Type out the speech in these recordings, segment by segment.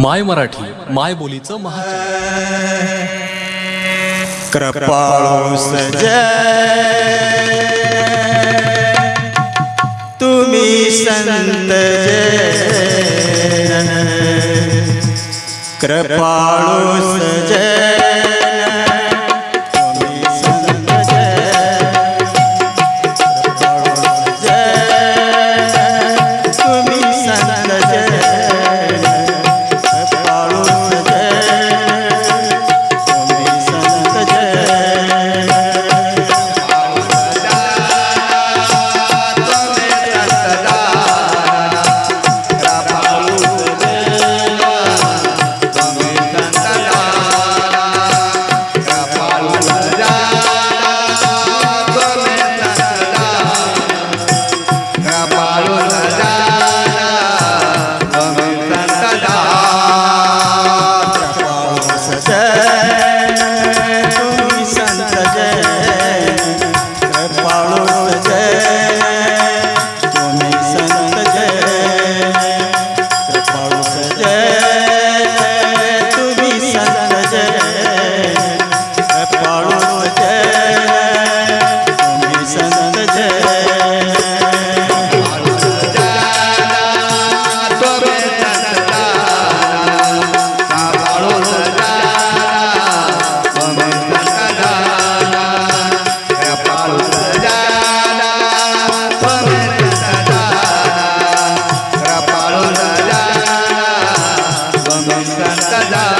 माय मराठी माय बोलीचं महा कृपाळू तुम्ही संत कृपाळू सजय. ओम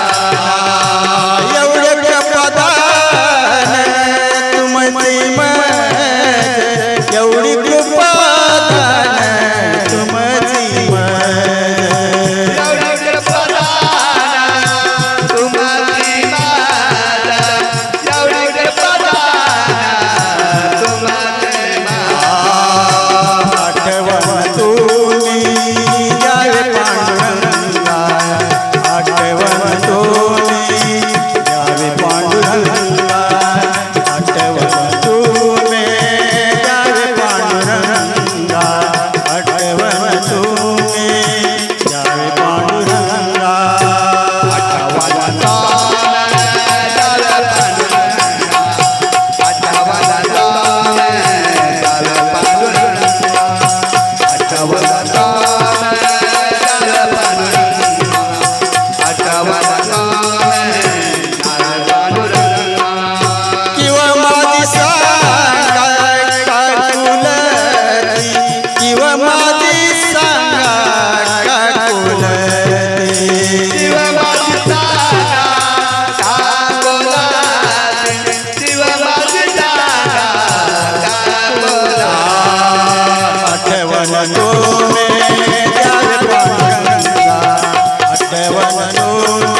Oh,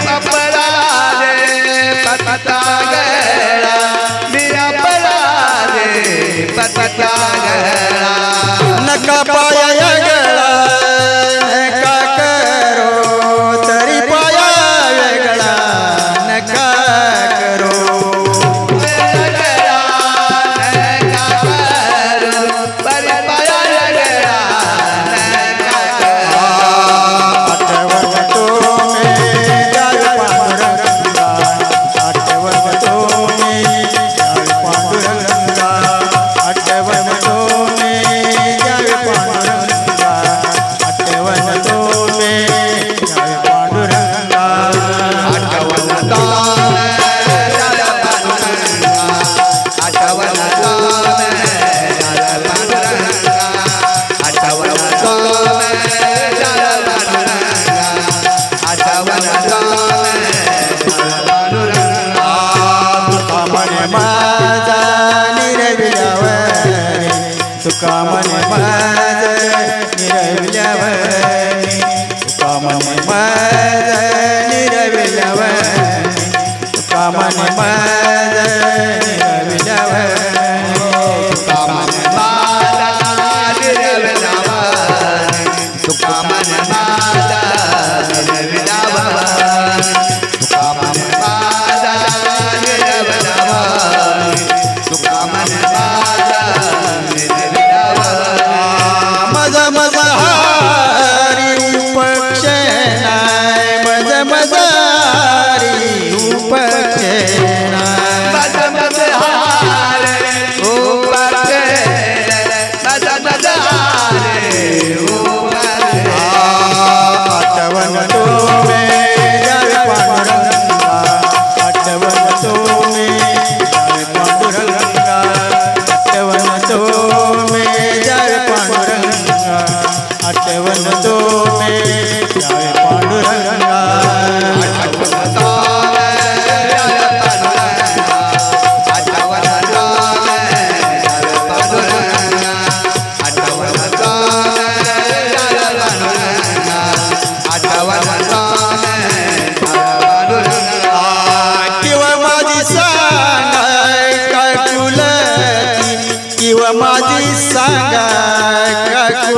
तुका म्हणे माझ निरविल्यावर. तुका म्हणे माझ निरविल्यावर. तुका म्हणे माझ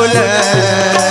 बोले